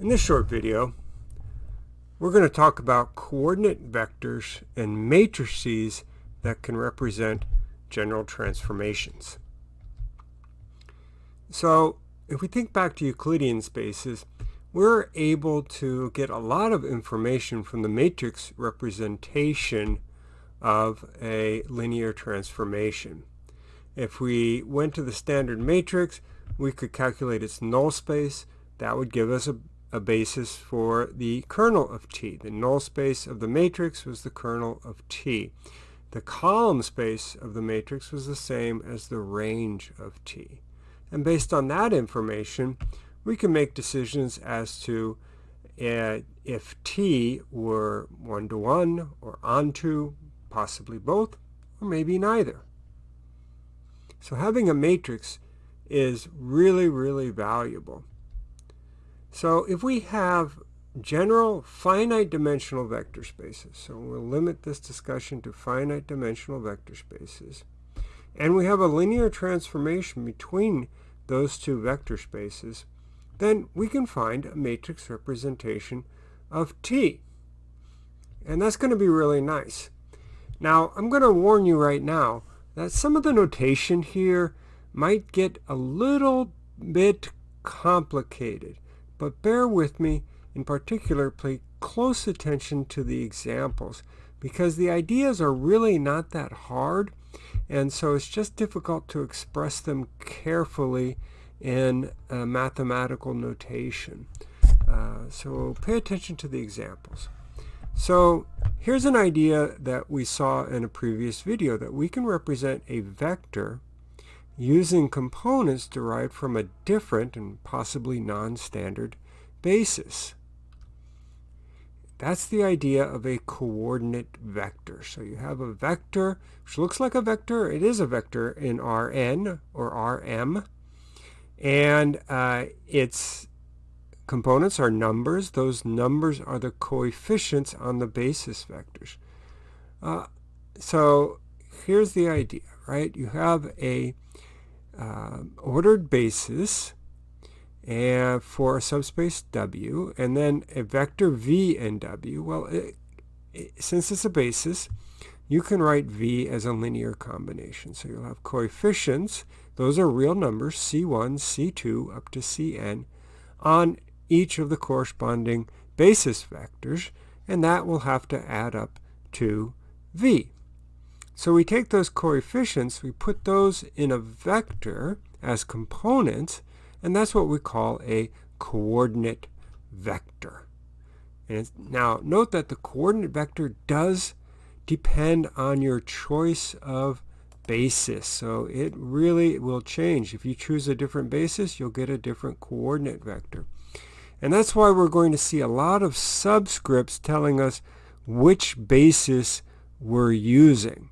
In this short video, we're going to talk about coordinate vectors and matrices that can represent general transformations. So if we think back to Euclidean spaces, we're able to get a lot of information from the matrix representation of a linear transformation. If we went to the standard matrix, we could calculate its null space. That would give us a, a basis for the kernel of T. The null space of the matrix was the kernel of T. The column space of the matrix was the same as the range of T. And based on that information, we can make decisions as to uh, if T were one-to-one -one or onto, possibly both, or maybe neither. So having a matrix is really, really valuable. So if we have general finite dimensional vector spaces, so we'll limit this discussion to finite dimensional vector spaces, and we have a linear transformation between those two vector spaces, then we can find a matrix representation of T. And that's going to be really nice. Now, I'm going to warn you right now that some of the notation here might get a little bit complicated. But bear with me, in particular, pay close attention to the examples because the ideas are really not that hard and so it's just difficult to express them carefully in mathematical notation. Uh, so pay attention to the examples. So here's an idea that we saw in a previous video, that we can represent a vector using components derived from a different and possibly non-standard basis. That's the idea of a coordinate vector. So you have a vector which looks like a vector. It is a vector in Rn or Rm. And uh, its components are numbers. Those numbers are the coefficients on the basis vectors. Uh, so here's the idea, right? You have a uh, ordered basis and for a subspace W, and then a vector V in W. Well, it, it, since it's a basis, you can write V as a linear combination. So you'll have coefficients, those are real numbers, C1, C2, up to Cn, on each of the corresponding basis vectors, and that will have to add up to v. So we take those coefficients, we put those in a vector as components, and that's what we call a coordinate vector. And now note that the coordinate vector does depend on your choice of basis. So it really will change. If you choose a different basis, you'll get a different coordinate vector. And that's why we're going to see a lot of subscripts telling us which basis we're using.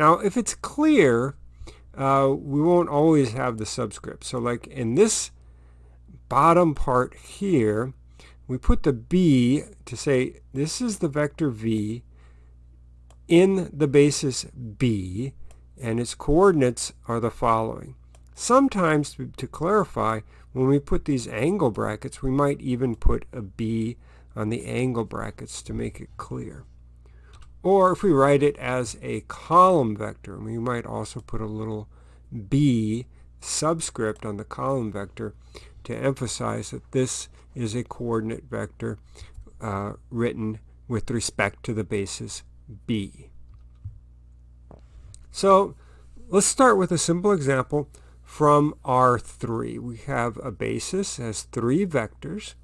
Now, if it's clear, uh, we won't always have the subscript. So like in this bottom part here, we put the b to say this is the vector v in the basis b, and its coordinates are the following. Sometimes, to, to clarify, when we put these angle brackets, we might even put a b on the angle brackets to make it clear. Or if we write it as a column vector, we might also put a little b subscript on the column vector to emphasize that this is a coordinate vector uh, written with respect to the basis b. So let's start with a simple example from R3. We have a basis as three vectors.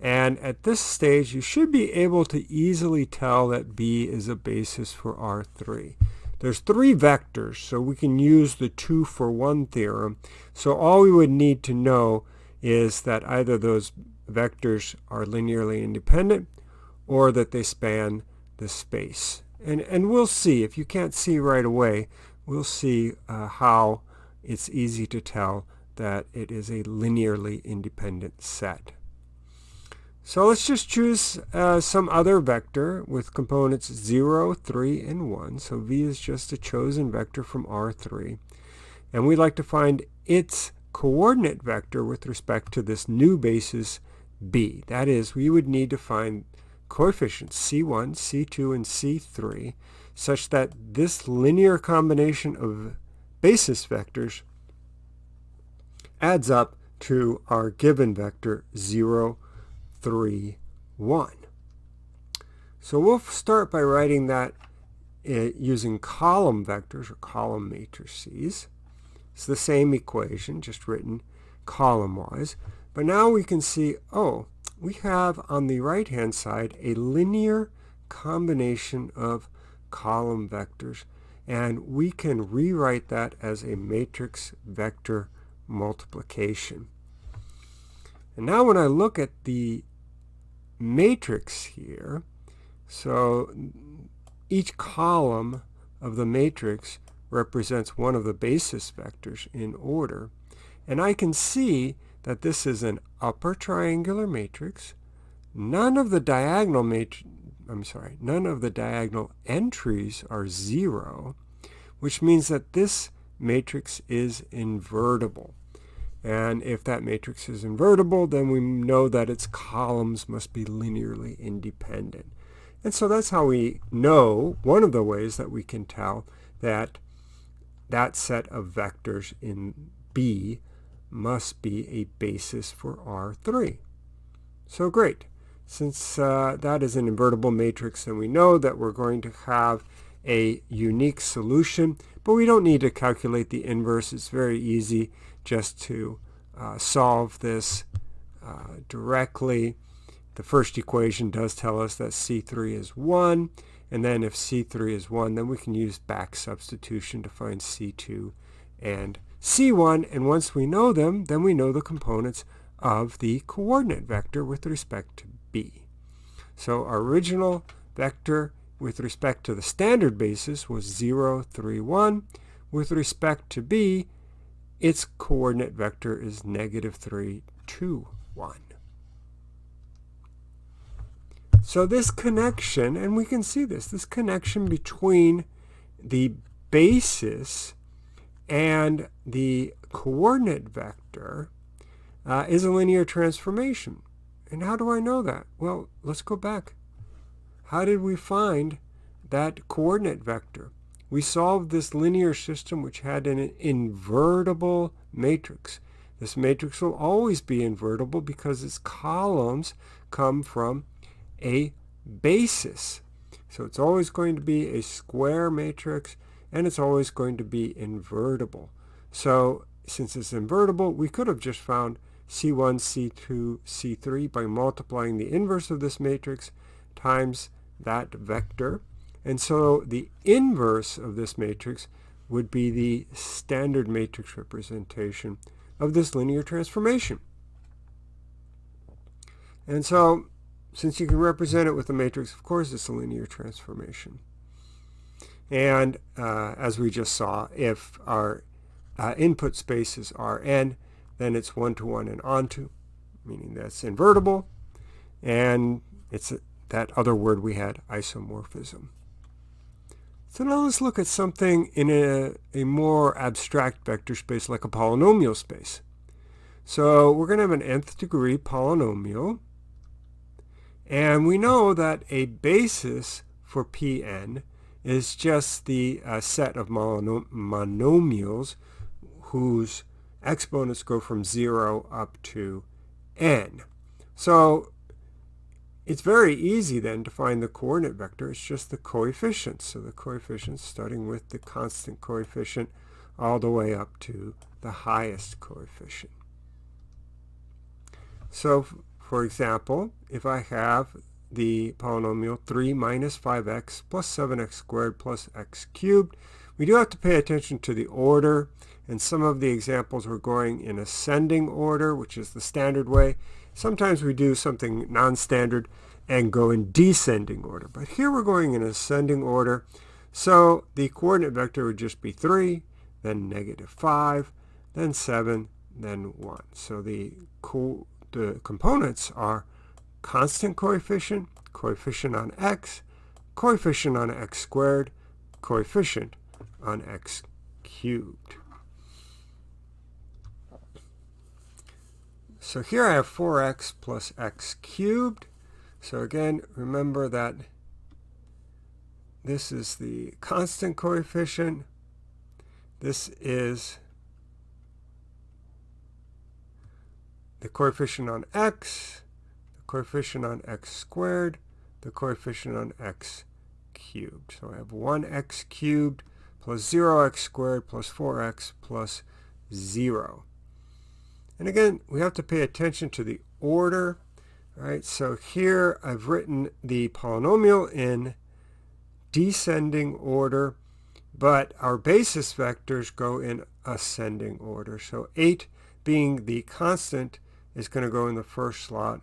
And at this stage, you should be able to easily tell that B is a basis for R3. There's three vectors, so we can use the two for one theorem. So all we would need to know is that either those vectors are linearly independent or that they span the space. And, and we'll see, if you can't see right away, we'll see uh, how it's easy to tell that it is a linearly independent set. So let's just choose uh, some other vector with components 0, 3, and 1. So v is just a chosen vector from R3. And we'd like to find its coordinate vector with respect to this new basis b. That is, we would need to find coefficients c1, c2, and c3 such that this linear combination of basis vectors adds up to our given vector 0, 3, 1. So we'll start by writing that uh, using column vectors or column matrices. It's the same equation, just written column-wise. But now we can see, oh, we have on the right-hand side a linear combination of column vectors. And we can rewrite that as a matrix vector multiplication. And now when I look at the matrix here, so each column of the matrix represents one of the basis vectors in order. And I can see that this is an upper triangular matrix. None of the diagonal I'm sorry, none of the diagonal entries are zero, which means that this matrix is invertible. And if that matrix is invertible, then we know that its columns must be linearly independent. And so that's how we know, one of the ways that we can tell that that set of vectors in B must be a basis for R3. So great. Since uh, that is an invertible matrix, then we know that we're going to have a unique solution, but we don't need to calculate the inverse. It's very easy just to uh, solve this uh, directly. The first equation does tell us that C3 is 1, and then if C3 is 1, then we can use back substitution to find C2 and C1, and once we know them, then we know the components of the coordinate vector with respect to B. So our original vector with respect to the standard basis was 0, 3, 1. With respect to B, its coordinate vector is negative 3, 2, 1. So this connection, and we can see this, this connection between the basis and the coordinate vector uh, is a linear transformation. And how do I know that? Well, let's go back. How did we find that coordinate vector? We solved this linear system which had an invertible matrix. This matrix will always be invertible because its columns come from a basis. So it's always going to be a square matrix and it's always going to be invertible. So since it's invertible, we could have just found C1, C2, C3 by multiplying the inverse of this matrix times that vector. And so the inverse of this matrix would be the standard matrix representation of this linear transformation. And so since you can represent it with a matrix, of course it's a linear transformation. And uh, as we just saw, if our uh, input space is Rn, then it's one-to-one -one and onto, meaning that's invertible. And it's that other word we had, isomorphism. So now let's look at something in a, a more abstract vector space like a polynomial space. So we're going to have an nth degree polynomial. And we know that a basis for Pn is just the uh, set of monomials whose exponents go from 0 up to n. So it's very easy then to find the coordinate vector. It's just the coefficients. So the coefficients starting with the constant coefficient all the way up to the highest coefficient. So for example, if I have the polynomial 3 minus 5x plus 7x squared plus x cubed, we do have to pay attention to the order. And some of the examples we're going in ascending order, which is the standard way. Sometimes we do something non-standard and go in descending order. But here we're going in ascending order. So the coordinate vector would just be 3, then negative 5, then 7, then 1. So the, co the components are constant coefficient, coefficient on x, coefficient on x squared, coefficient on x cubed. So here I have 4x plus x cubed. So again, remember that this is the constant coefficient. This is the coefficient on x, the coefficient on x squared, the coefficient on x cubed. So I have 1x cubed plus 0x squared plus 4x plus 0. And again, we have to pay attention to the order. Right, so here I've written the polynomial in descending order, but our basis vectors go in ascending order. So 8 being the constant is going to go in the first slot.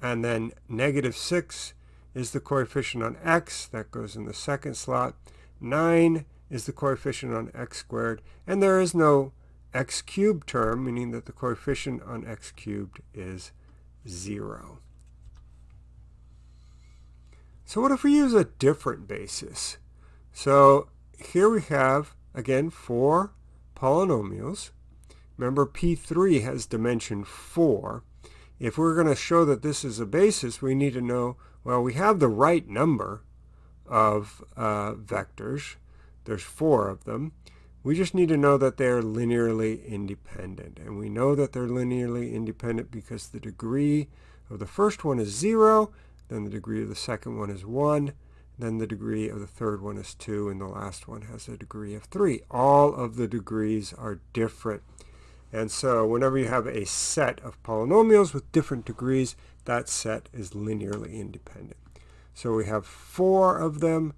And then negative 6 is the coefficient on x. That goes in the second slot. 9 is the coefficient on x squared. And there is no x cubed term, meaning that the coefficient on x cubed is 0. So what if we use a different basis? So here we have, again, four polynomials. Remember, P3 has dimension 4. If we're going to show that this is a basis, we need to know, well, we have the right number of uh, vectors. There's four of them. We just need to know that they're linearly independent. And we know that they're linearly independent because the degree of the first one is 0, then the degree of the second one is 1, then the degree of the third one is 2, and the last one has a degree of 3. All of the degrees are different. And so whenever you have a set of polynomials with different degrees, that set is linearly independent. So we have four of them,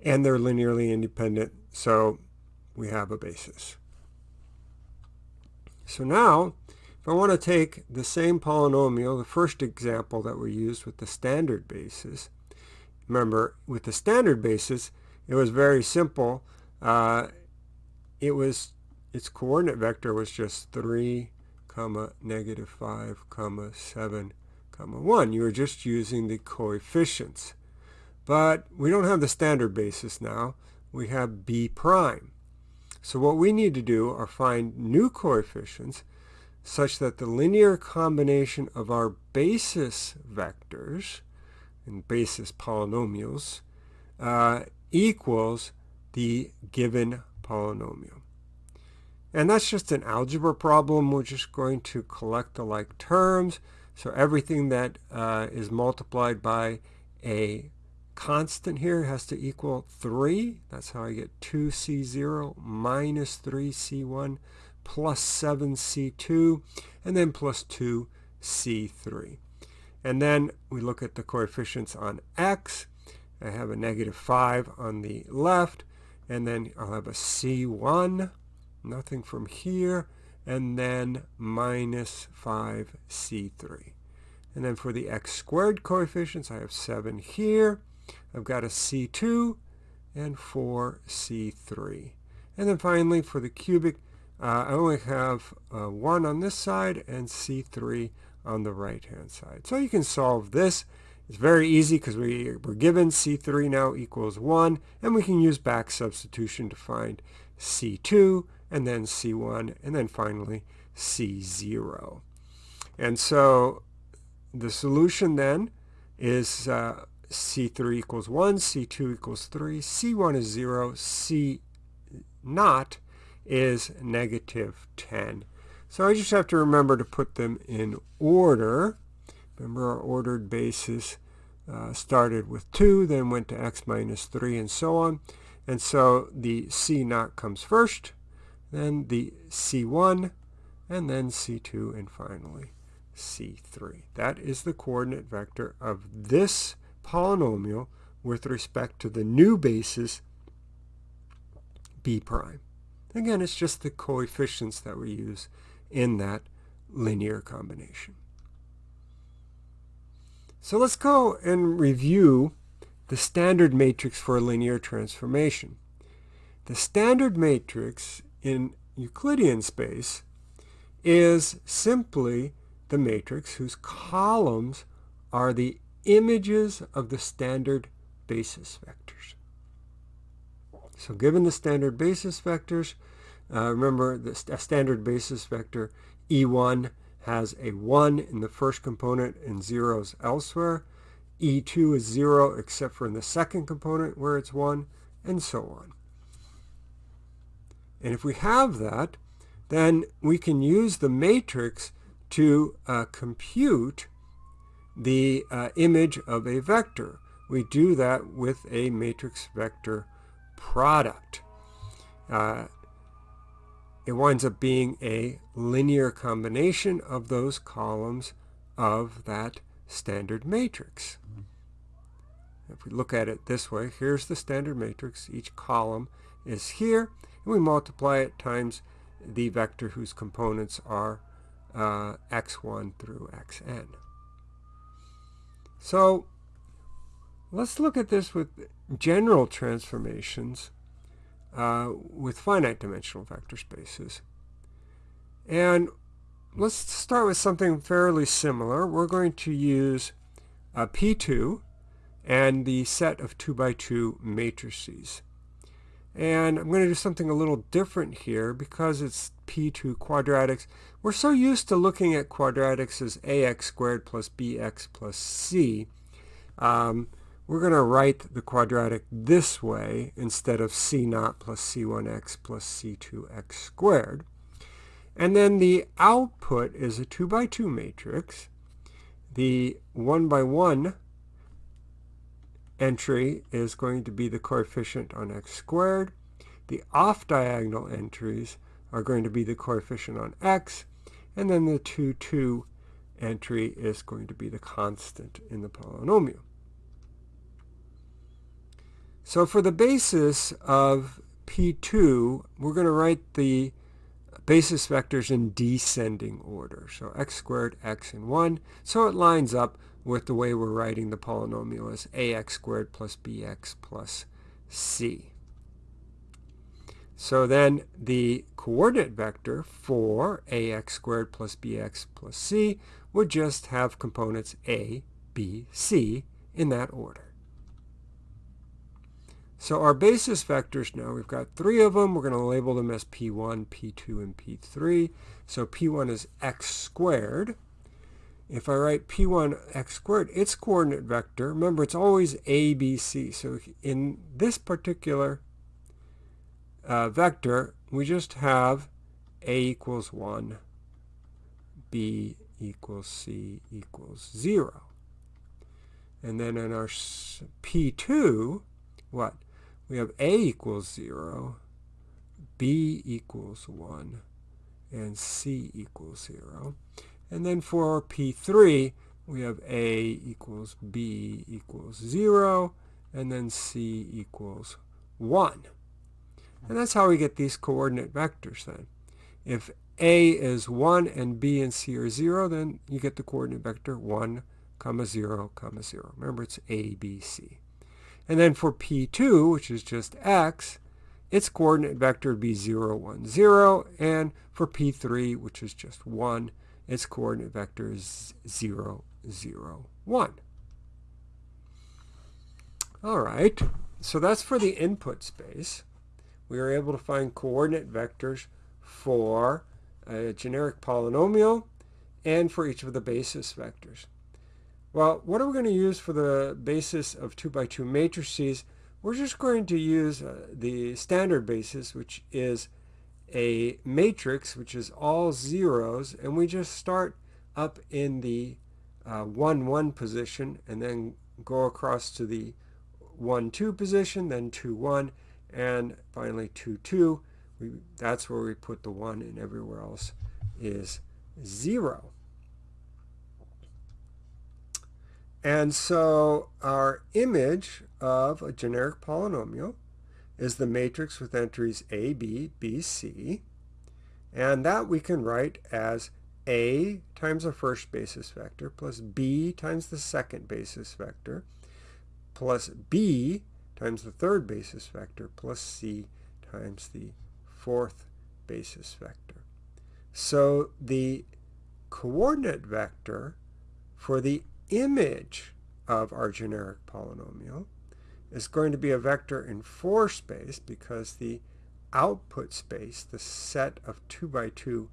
and they're linearly independent. So we have a basis. So now, if I want to take the same polynomial, the first example that we used with the standard basis, remember, with the standard basis, it was very simple. Uh, it was its coordinate vector was just 3, comma, negative 5, comma, 7, comma, 1. You were just using the coefficients. But we don't have the standard basis now. We have b prime. So what we need to do are find new coefficients such that the linear combination of our basis vectors and basis polynomials uh, equals the given polynomial. And that's just an algebra problem. We're just going to collect the like terms. So everything that uh, is multiplied by a constant here has to equal 3. That's how I get 2c0 minus 3c1 plus 7c2 and then plus 2c3. And then we look at the coefficients on x. I have a negative 5 on the left and then I'll have a c1, nothing from here, and then minus 5c3. And then for the x squared coefficients, I have 7 here, I've got a C2 and 4C3. And then finally, for the cubic, uh, I only have uh, 1 on this side and C3 on the right-hand side. So you can solve this. It's very easy because we, we're given C3 now equals 1, and we can use back substitution to find C2, and then C1, and then finally C0. And so the solution then is uh, C3 equals 1, C2 equals 3, C1 is 0, C naught is negative 10. So I just have to remember to put them in order. Remember our ordered basis uh, started with 2, then went to x minus 3, and so on. And so the C naught comes first, then the C1, and then C2, and finally C3. That is the coordinate vector of this polynomial with respect to the new basis b prime. Again, it's just the coefficients that we use in that linear combination. So let's go and review the standard matrix for a linear transformation. The standard matrix in Euclidean space is simply the matrix whose columns are the images of the standard basis vectors. So given the standard basis vectors, Uh, remember, the st standard basis vector E1 has a 1 in the first component and zeros elsewhere. E2 is 0 except for in the second component where it's 1, and so on. And if we have that, then we can use the matrix to uh, compute the uh, image of a vector. We do that with a matrix vector product. Uh, it winds up being a linear combination of those columns of that standard matrix. If we look at it this way, here's the standard matrix. Each column is here, and we multiply it times the vector whose components are uh, x1 through xn. So let's look at this with general transformations uh, with finite dimensional vector spaces. And let's start with something fairly similar. We're going to use a P2 and the set of 2 by 2 matrices. And I'm going to do something a little different here because it's P2 quadratics. We're so used to looking at quadratics as ax squared plus bx plus c. Um, we're going to write the quadratic this way instead of c naught plus c1x plus c2x squared. And then the output is a 2 by 2 matrix. The 1 by 1 entry is going to be the coefficient on x squared. The off-diagonal entries are going to be the coefficient on x. And then the 2, 2 entry is going to be the constant in the polynomial. So for the basis of P2, we're going to write the basis vectors in descending order. So x squared, x, and 1. So it lines up with the way we're writing the polynomial as ax squared plus bx plus c. So then the coordinate vector for ax squared plus bx plus c would just have components a, b, c in that order. So our basis vectors now, we've got three of them. We're going to label them as P1, P2, and P3. So P1 is x squared. If I write P1 x squared, its coordinate vector, remember it's always A, B, C. So in this particular uh, vector, we just have A equals 1, B equals C equals 0. And then in our P2, what? we have a equals 0, b equals 1, and c equals 0. And then for P3, we have a equals b equals 0, and then c equals 1. And that's how we get these coordinate vectors then. If a is 1 and b and c are 0, then you get the coordinate vector 1, comma 0, comma 0. Remember, it's a, b, c. And then for P2, which is just x, its coordinate vector would be 0, 1, 0. And for P3, which is just 1, its coordinate vector is 0, 0, 1. All right, so that's for the input space. We are able to find coordinate vectors for a generic polynomial and for each of the basis vectors. Well, what are we going to use for the basis of 2 by 2 matrices? We're just going to use uh, the standard basis, which is a matrix, which is all zeros, and we just start up in the uh, 1, 1 position, and then go across to the 1, 2 position, then 2, 1, and finally 2, 2. We, that's where we put the 1, and everywhere else is 0. And so our image of a generic polynomial is the matrix with entries A, B, B, C. And that we can write as A times the first basis vector plus B times the second basis vector plus B times the third basis vector plus C times the fourth basis vector. So the coordinate vector for the image of our generic polynomial is going to be a vector in 4 space because the output space, the set of 2 by 2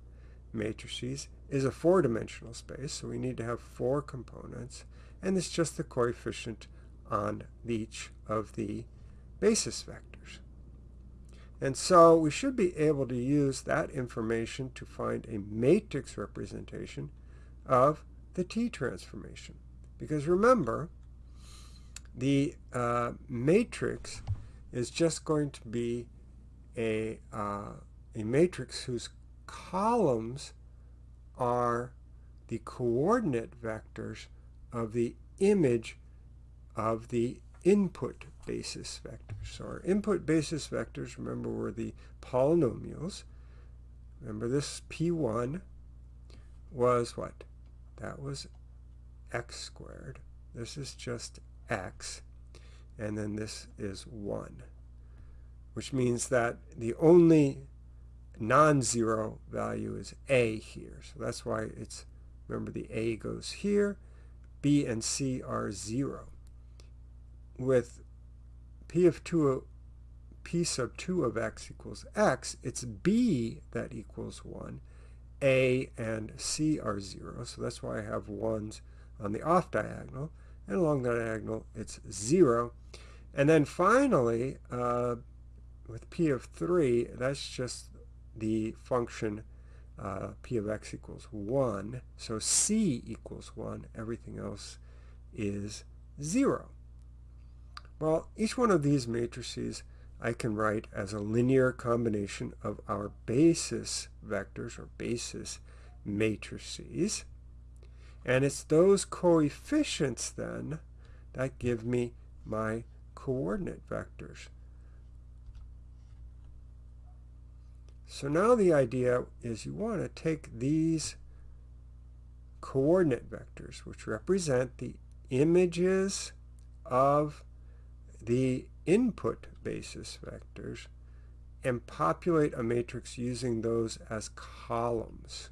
matrices, is a four-dimensional space, so we need to have four components, and it's just the coefficient on each of the basis vectors. And so we should be able to use that information to find a matrix representation of the T transformation. Because remember, the uh, matrix is just going to be a, uh, a matrix whose columns are the coordinate vectors of the image of the input basis vectors. So our input basis vectors, remember, were the polynomials. Remember this P1 was what? That was x squared. This is just x. And then this is 1. Which means that the only non-zero value is a here. So that's why it's, remember the a goes here. b and c are 0. With p of 2 p sub 2 of x equals x, it's b that equals 1. a and c are 0, so that's why I have 1s on the off diagonal. And along the diagonal, it's 0. And then finally, uh, with p of 3, that's just the function uh, p of x equals 1. So c equals 1. Everything else is 0. Well, each one of these matrices I can write as a linear combination of our basis vectors or basis matrices. And it's those coefficients then that give me my coordinate vectors. So now the idea is you want to take these coordinate vectors, which represent the images of the input basis vectors and populate a matrix using those as columns.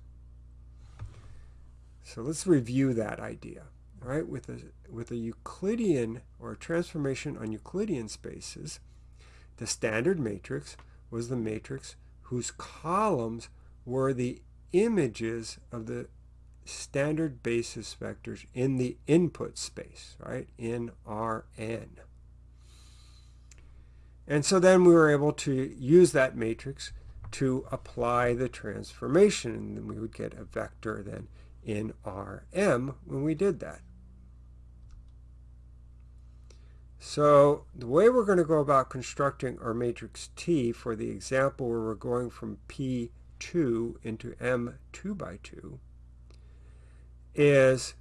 So let's review that idea. Right, with a, with a Euclidean or a transformation on Euclidean spaces, the standard matrix was the matrix whose columns were the images of the standard basis vectors in the input space, right, in Rn. And so then we were able to use that matrix to apply the transformation. And then we would get a vector then in Rm when we did that. So the way we're going to go about constructing our matrix T for the example where we're going from P2 into M2 by 2 is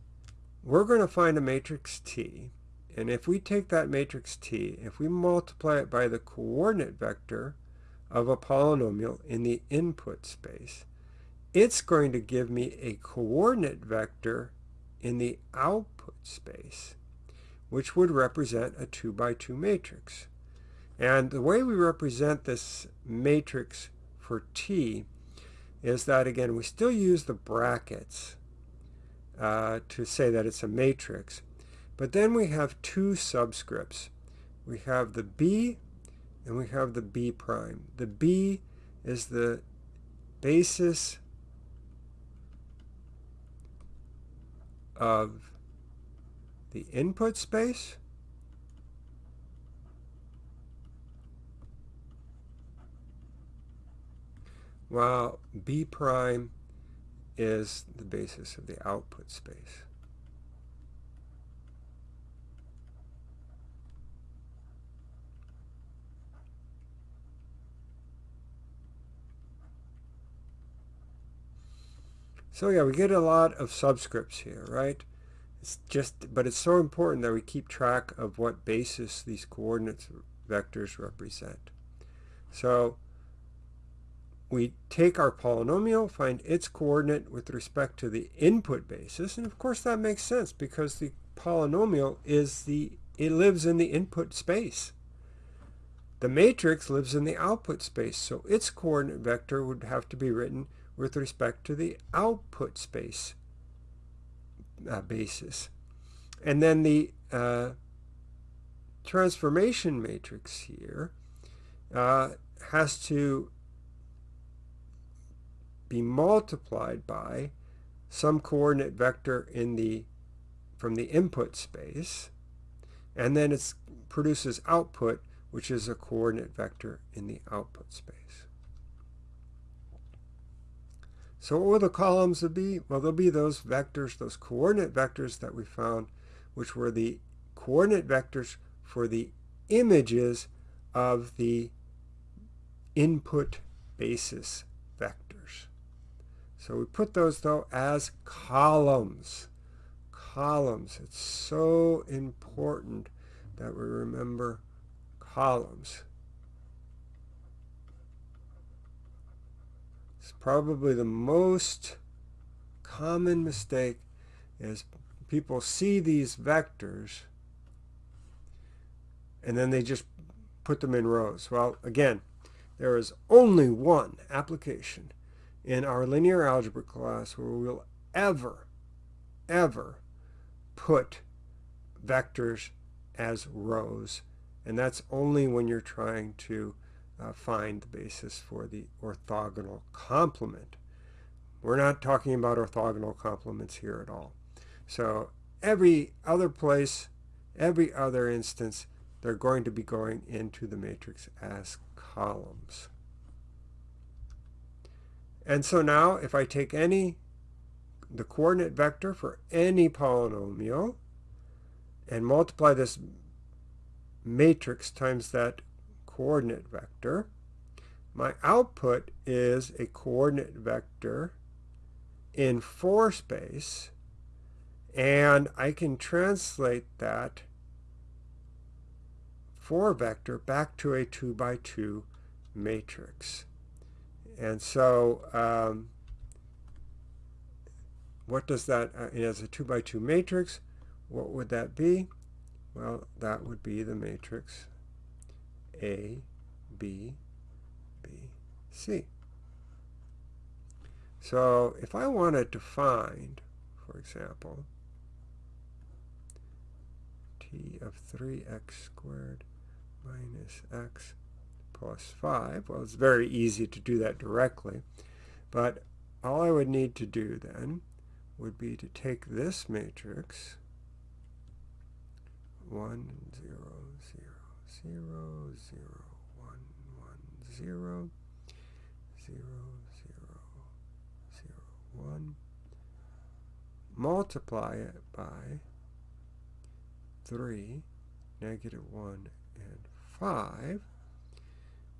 we're going to find a matrix T and if we take that matrix T, if we multiply it by the coordinate vector of a polynomial in the input space, it's going to give me a coordinate vector in the output space, which would represent a 2 by 2 matrix. And the way we represent this matrix for T is that, again, we still use the brackets uh, to say that it's a matrix, but then we have two subscripts. We have the B and we have the B prime. The B is the basis of the input space. while B prime is the basis of the output space. So yeah, we get a lot of subscripts here, right? It's just, but it's so important that we keep track of what basis these coordinates vectors represent. So we take our polynomial, find its coordinate with respect to the input basis, and of course that makes sense because the polynomial is the, it lives in the input space. The matrix lives in the output space, so its coordinate vector would have to be written with respect to the output space uh, basis. And then the uh, transformation matrix here uh, has to be multiplied by some coordinate vector in the from the input space and then it produces output which is a coordinate vector in the output space. So what will the columns be? Well, they'll be those vectors, those coordinate vectors that we found, which were the coordinate vectors for the images of the input basis vectors. So we put those, though, as columns. Columns. It's so important that we remember columns. It's probably the most common mistake is people see these vectors and then they just put them in rows. Well, again, there is only one application in our linear algebra class where we'll ever, ever put vectors as rows. And that's only when you're trying to uh, find the basis for the orthogonal complement. We're not talking about orthogonal complements here at all. So every other place, every other instance, they're going to be going into the matrix as columns. And so now if I take any, the coordinate vector for any polynomial and multiply this matrix times that coordinate vector. My output is a coordinate vector in 4 space, and I can translate that 4 vector back to a 2 by 2 matrix. And so um, what does that, uh, as a 2 by 2 matrix, what would that be? Well, that would be the matrix a, B, B, C. So if I wanted to find, for example, t of 3x squared minus x plus 5, well, it's very easy to do that directly, but all I would need to do then would be to take this matrix, 1, 0, 0, zero, zero, one, one, zero, zero, zero, zero, one. Multiply it by 3, negative 1, and 5.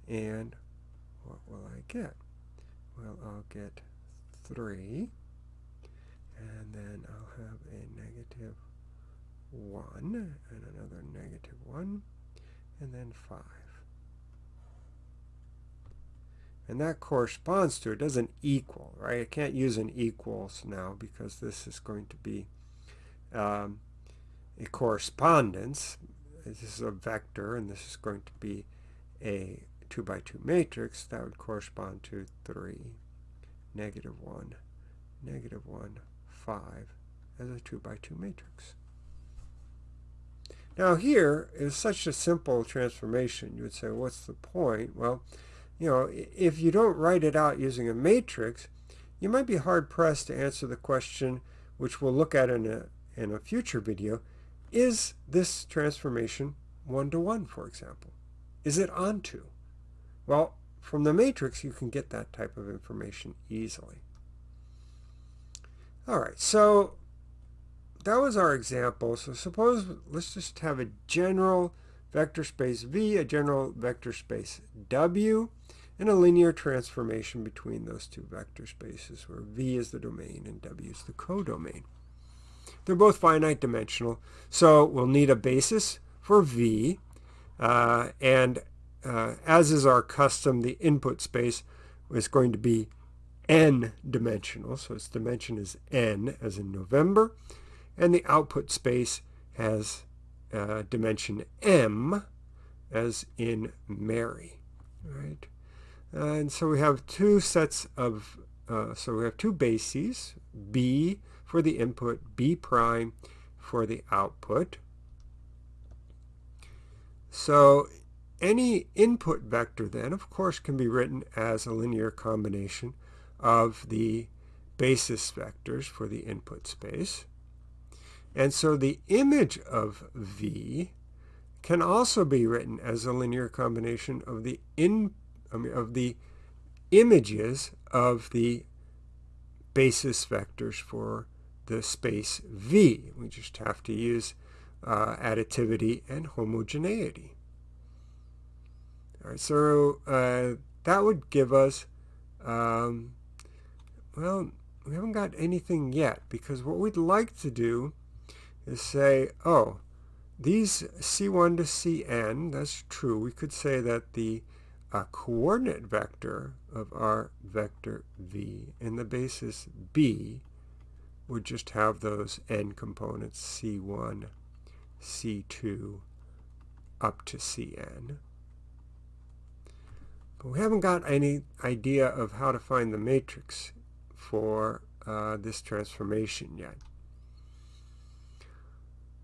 And what will I get? Well, I'll get 3. And then I'll have a negative 1 and another negative 1 and then 5. And that corresponds to, it doesn't equal, right? I can't use an equals now because this is going to be um, a correspondence. This is a vector, and this is going to be a 2 by 2 matrix. That would correspond to 3, negative 1, negative 1, 5 as a 2 by 2 matrix. Now here is such a simple transformation. You would say, what's the point? Well, you know, if you don't write it out using a matrix, you might be hard-pressed to answer the question, which we'll look at in a, in a future video, is this transformation one-to-one, -one, for example? Is it onto? Well, from the matrix, you can get that type of information easily. All right, so that was our example. So suppose, let's just have a general vector space V, a general vector space W, and a linear transformation between those two vector spaces where V is the domain and W is the codomain. They're both finite dimensional, so we'll need a basis for V, uh, and uh, as is our custom, the input space is going to be n dimensional, so its dimension is n, as in November, and the output space has uh, dimension m as in Mary, right? And so we have two sets of, uh, so we have two bases, b for the input, b prime for the output. So any input vector then, of course, can be written as a linear combination of the basis vectors for the input space. And so the image of V can also be written as a linear combination of the in I mean, of the images of the basis vectors for the space V. We just have to use uh, additivity and homogeneity. All right, so uh, that would give us, um, well, we haven't got anything yet because what we'd like to do is say, oh, these C1 to Cn, that's true. We could say that the uh, coordinate vector of our vector v in the basis b would just have those n components, C1, C2, up to Cn. But we haven't got any idea of how to find the matrix for uh, this transformation yet.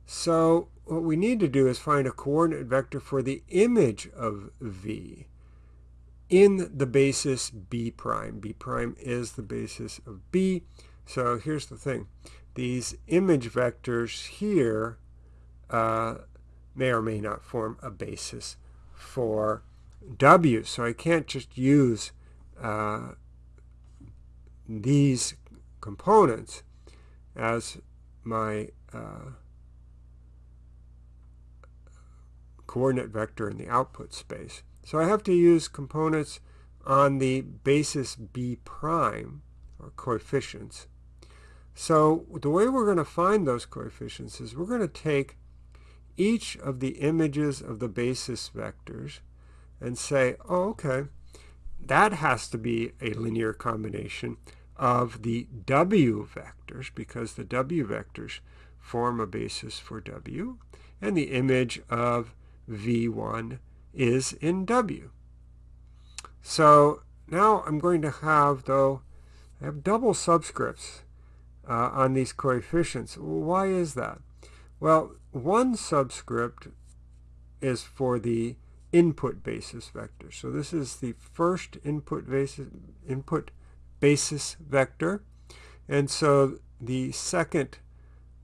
So what we need to do is find a coordinate vector for the image of v in the basis b prime. b prime is the basis of b. So here's the thing. These image vectors here uh, may or may not form a basis for w. So I can't just use uh, these components as my uh, coordinate vector in the output space. So I have to use components on the basis b prime, or coefficients. So the way we're going to find those coefficients is we're going to take each of the images of the basis vectors and say, oh, okay, that has to be a linear combination of the w vectors because the w vectors form a basis for w and the image of v1 is in w. So now I'm going to have, though, I have double subscripts uh, on these coefficients. Why is that? Well, one subscript is for the input basis vector. So this is the first input basis, input basis vector. And so the second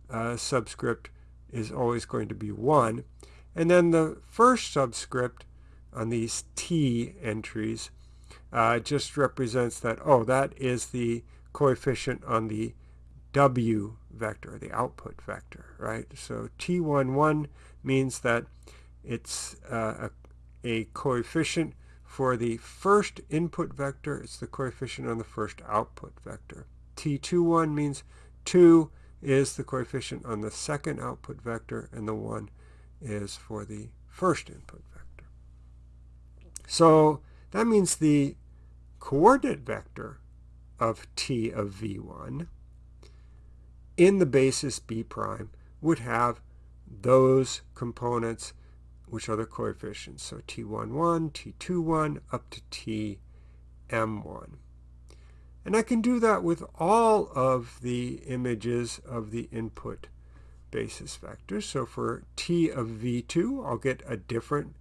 uh, subscript is always going to be 1. And then the first subscript on these T entries uh, just represents that, oh, that is the coefficient on the W vector, the output vector, right? So T11 means that it's uh, a, a coefficient for the first input vector. It's the coefficient on the first output vector. T21 means 2 is the coefficient on the second output vector, and the 1 is for the first input vector. So that means the coordinate vector of t of v1 in the basis b prime would have those components which are the coefficients. So t11, t21, up to tm1. And I can do that with all of the images of the input basis vectors. So for t of v2, I'll get a different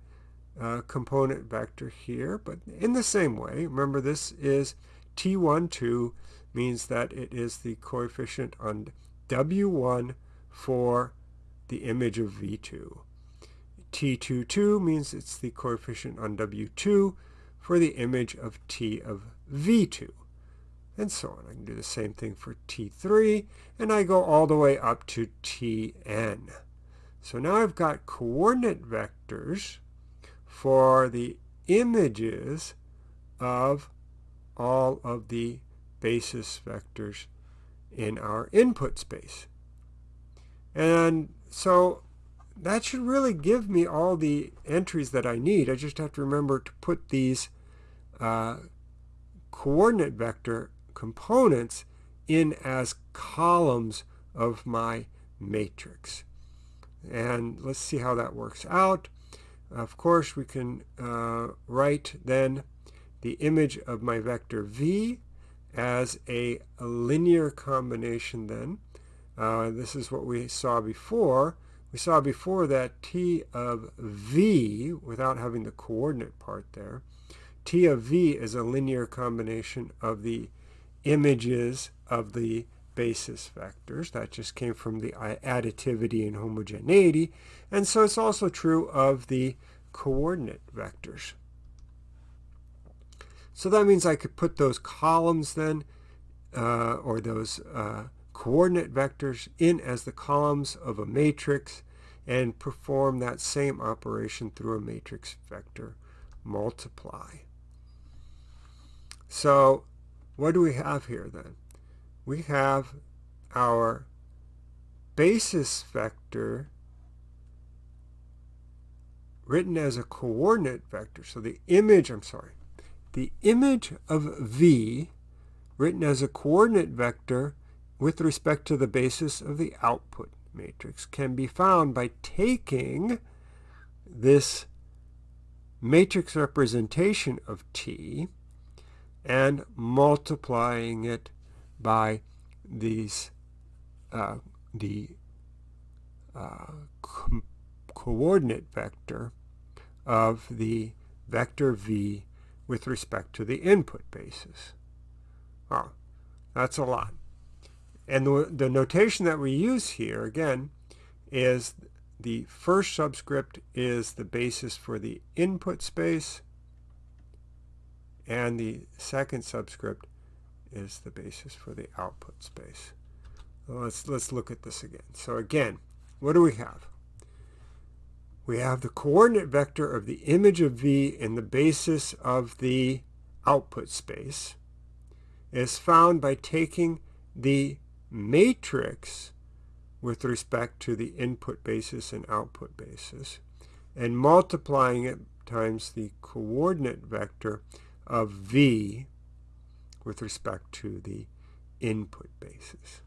uh, component vector here, but in the same way, remember this is t12 means that it is the coefficient on w1 for the image of v2. t22 means it's the coefficient on w2 for the image of t of v2 and so on. I can do the same thing for T3, and I go all the way up to Tn. So now I've got coordinate vectors for the images of all of the basis vectors in our input space. And so that should really give me all the entries that I need. I just have to remember to put these uh, coordinate vector components in as columns of my matrix. And let's see how that works out. Of course, we can uh, write then the image of my vector v as a, a linear combination then. Uh, this is what we saw before. we saw before that t of v, without having the coordinate part there, t of v is a linear combination of the images of the basis vectors. That just came from the additivity and homogeneity. And so it's also true of the coordinate vectors. So that means I could put those columns then, uh, or those uh, coordinate vectors in as the columns of a matrix and perform that same operation through a matrix vector multiply. So what do we have here then? We have our basis vector written as a coordinate vector. So the image, I'm sorry, the image of V written as a coordinate vector with respect to the basis of the output matrix can be found by taking this matrix representation of T and multiplying it by these uh, the uh, co coordinate vector of the vector v with respect to the input basis. Oh, that's a lot. And the, the notation that we use here, again, is the first subscript is the basis for the input space, and the second subscript is the basis for the output space. let's, let's look at this again. So again, what do we have? We have the coordinate vector of the image of v in the basis of the output space is found by taking the matrix with respect to the input basis and output basis and multiplying it times the coordinate vector of v with respect to the input basis.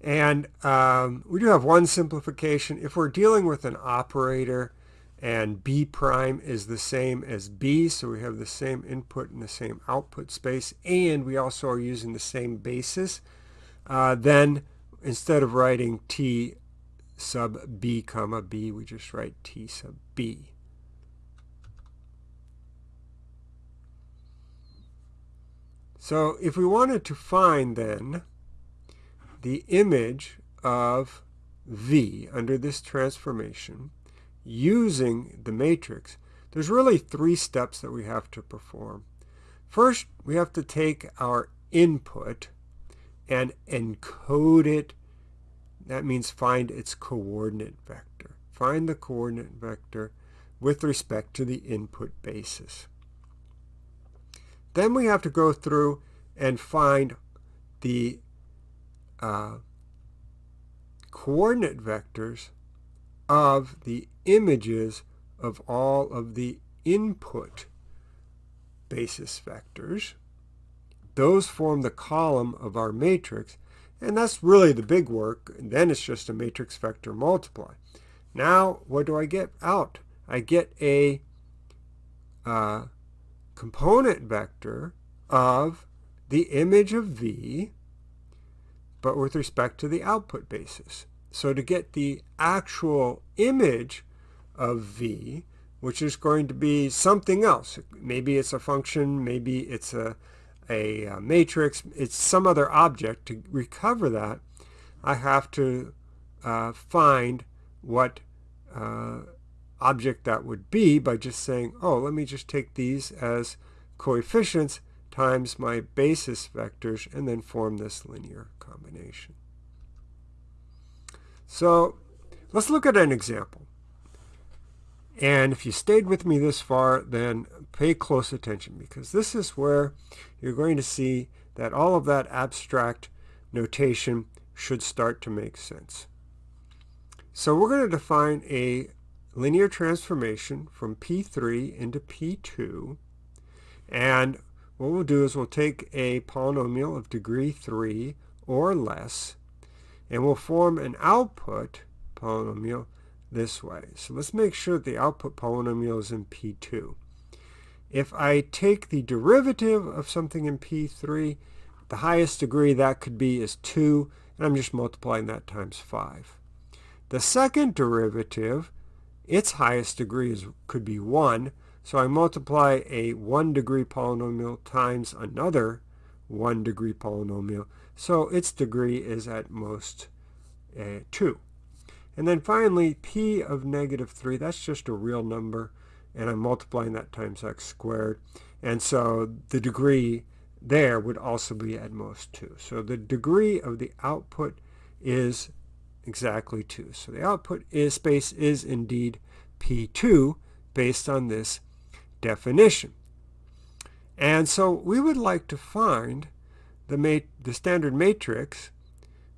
And um, we do have one simplification. If we're dealing with an operator and b prime is the same as b, so we have the same input and the same output space, and we also are using the same basis, uh, then instead of writing t sub b comma b, we just write t sub b. So if we wanted to find then the image of v under this transformation, using the matrix, there's really three steps that we have to perform. First, we have to take our input and encode it. That means find its coordinate vector. Find the coordinate vector with respect to the input basis. Then we have to go through and find the uh, coordinate vectors of the images of all of the input basis vectors. Those form the column of our matrix, and that's really the big work. And then it's just a matrix vector multiply. Now, what do I get out? I get a uh, component vector of the image of V, but with respect to the output basis. So to get the actual image of V, which is going to be something else. Maybe it's a function, maybe it's a, a, a matrix, it's some other object. To recover that, I have to uh, find what uh, object that would be by just saying, oh, let me just take these as coefficients times my basis vectors and then form this linear combination. So let's look at an example. And if you stayed with me this far, then pay close attention because this is where you're going to see that all of that abstract notation should start to make sense. So we're going to define a linear transformation from P3 into P2. And what we'll do is we'll take a polynomial of degree 3 or less and we'll form an output polynomial this way. So let's make sure that the output polynomial is in P2. If I take the derivative of something in P3, the highest degree that could be is 2, and I'm just multiplying that times 5. The second derivative, its highest degree is, could be 1, so I multiply a 1 degree polynomial times another 1 degree polynomial, so its degree is at most uh, 2. And then finally, p of negative 3, that's just a real number, and I'm multiplying that times x squared. And so the degree there would also be at most 2. So the degree of the output is exactly 2. So the output is space is indeed P2 based on this definition. And so we would like to find the, the standard matrix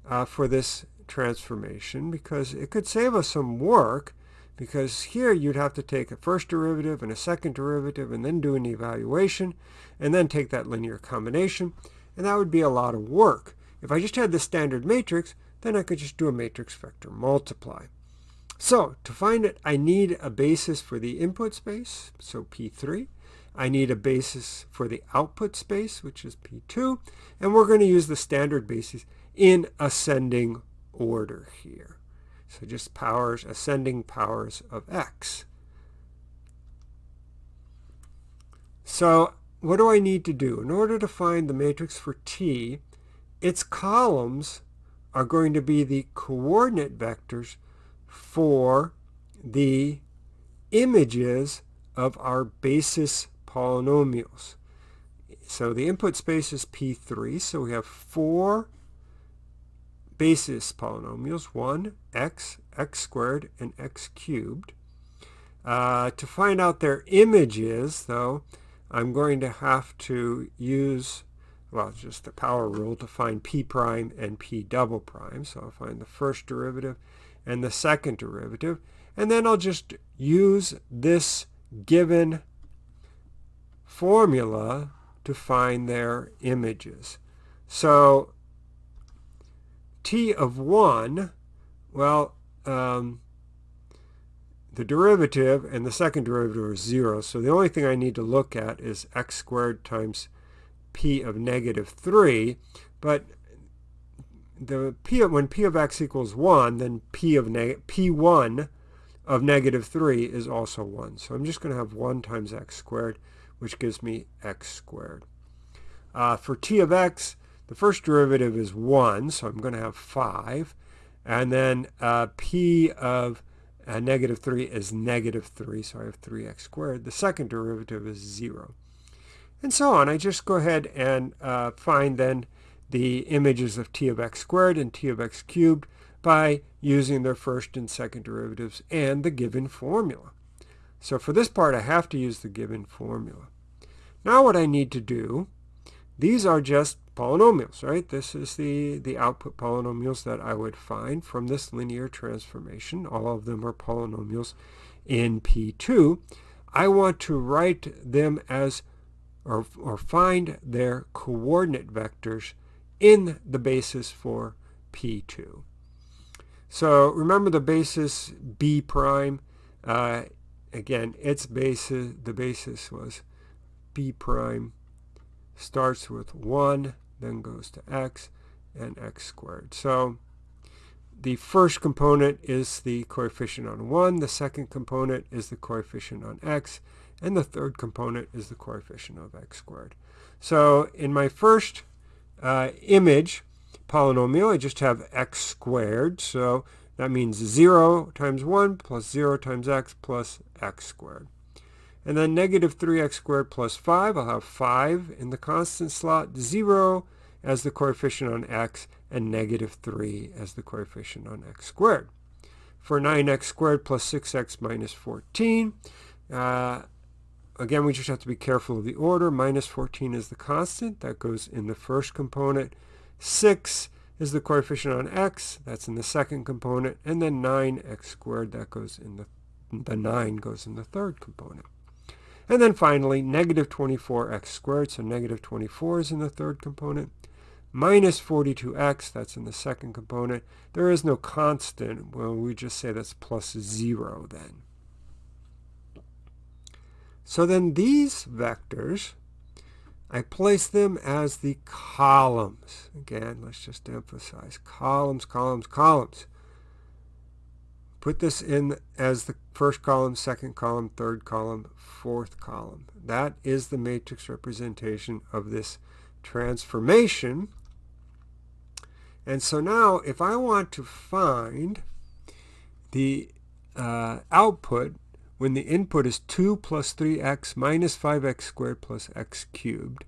uh, for this transformation because it could save us some work because here you'd have to take a first derivative and a second derivative and then do an evaluation and then take that linear combination and that would be a lot of work. If I just had the standard matrix then I could just do a matrix vector multiply. So to find it I need a basis for the input space so P3 I need a basis for the output space, which is P2, and we're going to use the standard basis in ascending order here. So just powers, ascending powers of x. So what do I need to do? In order to find the matrix for t, its columns are going to be the coordinate vectors for the images of our basis polynomials. So the input space is P3, so we have four basis polynomials, 1, x, x squared, and x cubed. Uh, to find out their images, though, I'm going to have to use, well, just the power rule to find p prime and p double prime. So I'll find the first derivative and the second derivative. And then I'll just use this given formula to find their images. So t of 1, well, um, the derivative and the second derivative are 0. So the only thing I need to look at is x squared times p of negative 3. But the p of, when p of x equals 1, then p of p1 of negative 3 is also 1. So I'm just going to have 1 times x squared which gives me x squared. Uh, for t of x, the first derivative is 1, so I'm going to have 5. And then uh, p of uh, negative 3 is negative 3, so I have 3x squared. The second derivative is 0. And so on. I just go ahead and uh, find then the images of t of x squared and t of x cubed by using their first and second derivatives and the given formula. So for this part, I have to use the given formula. Now what I need to do, these are just polynomials, right? This is the, the output polynomials that I would find from this linear transformation. All of them are polynomials in P2. I want to write them as, or, or find their coordinate vectors in the basis for P2. So remember the basis B prime uh, again, its basis, the basis was b prime starts with 1, then goes to x, and x squared. So the first component is the coefficient on 1, the second component is the coefficient on x, and the third component is the coefficient of x squared. So in my first uh, image polynomial, I just have x squared. So that means 0 times 1 plus 0 times x plus x squared. And then negative 3x squared plus 5, I'll have 5 in the constant slot, 0 as the coefficient on x, and negative 3 as the coefficient on x squared. For 9x squared plus 6x minus 14, uh, again, we just have to be careful of the order. Minus 14 is the constant. That goes in the first component. 6 is the coefficient on x, that's in the second component, and then 9x squared, that goes in the, the 9 goes in the third component. And then finally, negative 24x squared, so negative 24 is in the third component, minus 42x, that's in the second component. There is no constant, well, we just say that's plus 0 then. So then these vectors I place them as the columns. Again, let's just emphasize columns, columns, columns. Put this in as the first column, second column, third column, fourth column. That is the matrix representation of this transformation. And so now if I want to find the uh, output when the input is 2 plus 3x minus 5x squared plus x cubed,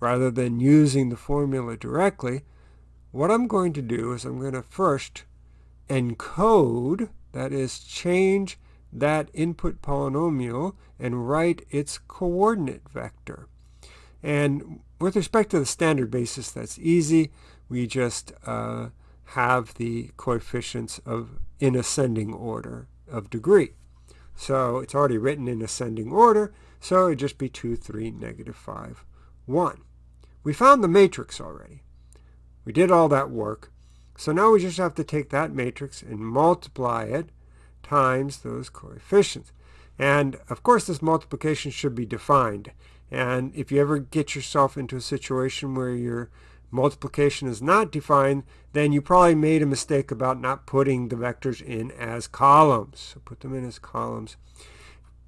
rather than using the formula directly, what I'm going to do is I'm going to first encode, that is change that input polynomial and write its coordinate vector. And with respect to the standard basis, that's easy. We just uh, have the coefficients of in ascending order of degree. So it's already written in ascending order, so it'd just be 2, 3, negative 5, 1. We found the matrix already. We did all that work. So now we just have to take that matrix and multiply it times those coefficients. And of course this multiplication should be defined. And if you ever get yourself into a situation where your multiplication is not defined, then you probably made a mistake about not putting the vectors in as columns. So put them in as columns.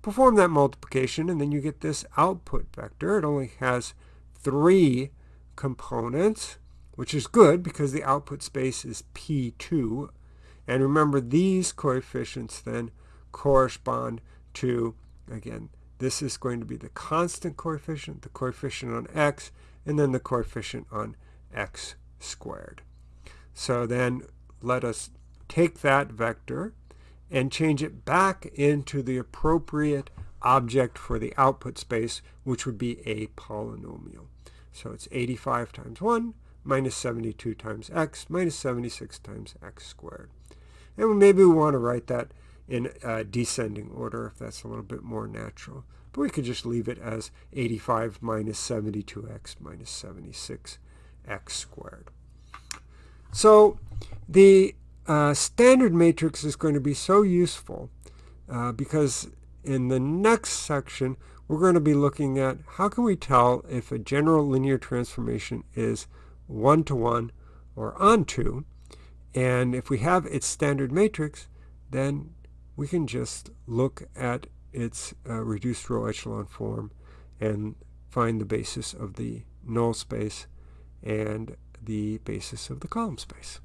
Perform that multiplication, and then you get this output vector. It only has three components, which is good because the output space is P2. And remember, these coefficients then correspond to, again, this is going to be the constant coefficient, the coefficient on x, and then the coefficient on x squared. So then let us take that vector and change it back into the appropriate object for the output space, which would be a polynomial. So it's 85 times 1 minus 72 times x minus 76 times x squared. And maybe we want to write that in descending order if that's a little bit more natural. But we could just leave it as 85 minus 72x minus 76 x squared. So the uh, standard matrix is going to be so useful uh, because in the next section we're going to be looking at how can we tell if a general linear transformation is one-to-one -one or onto and if we have its standard matrix then we can just look at its uh, reduced row echelon form and find the basis of the null space and the basis of the column space.